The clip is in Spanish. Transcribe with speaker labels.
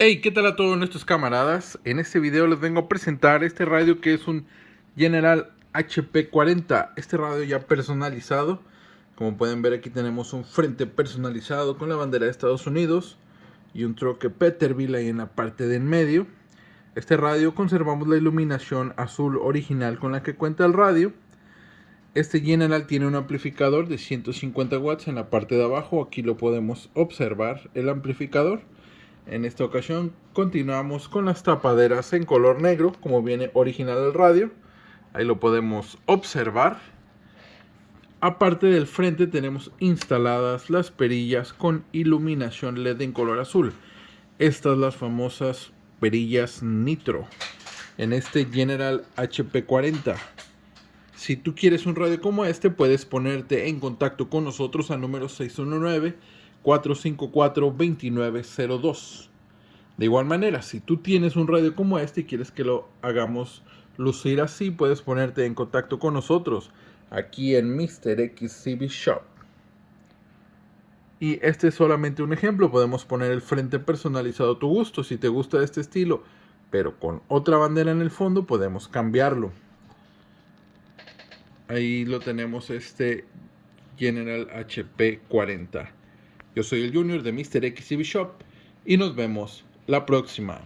Speaker 1: Hey, ¿qué tal a todos nuestros camaradas? En este video les vengo a presentar este radio que es un General HP40. Este radio ya personalizado. Como pueden ver aquí tenemos un frente personalizado con la bandera de Estados Unidos y un troque Peterbilt ahí en la parte de en medio. Este radio conservamos la iluminación azul original con la que cuenta el radio. Este General tiene un amplificador de 150 watts en la parte de abajo. Aquí lo podemos observar el amplificador. En esta ocasión continuamos con las tapaderas en color negro, como viene original el radio. Ahí lo podemos observar. Aparte del frente tenemos instaladas las perillas con iluminación LED en color azul. Estas las famosas perillas Nitro en este General HP40. Si tú quieres un radio como este, puedes ponerte en contacto con nosotros al número 619 454-2902. De igual manera, si tú tienes un radio como este y quieres que lo hagamos lucir así, puedes ponerte en contacto con nosotros aquí en Mr. XCB Shop. Y este es solamente un ejemplo, podemos poner el frente personalizado a tu gusto. Si te gusta este estilo, pero con otra bandera en el fondo, podemos cambiarlo. Ahí lo tenemos este General HP 40. Yo soy el Junior de Mr. XCB Shop y nos vemos la próxima.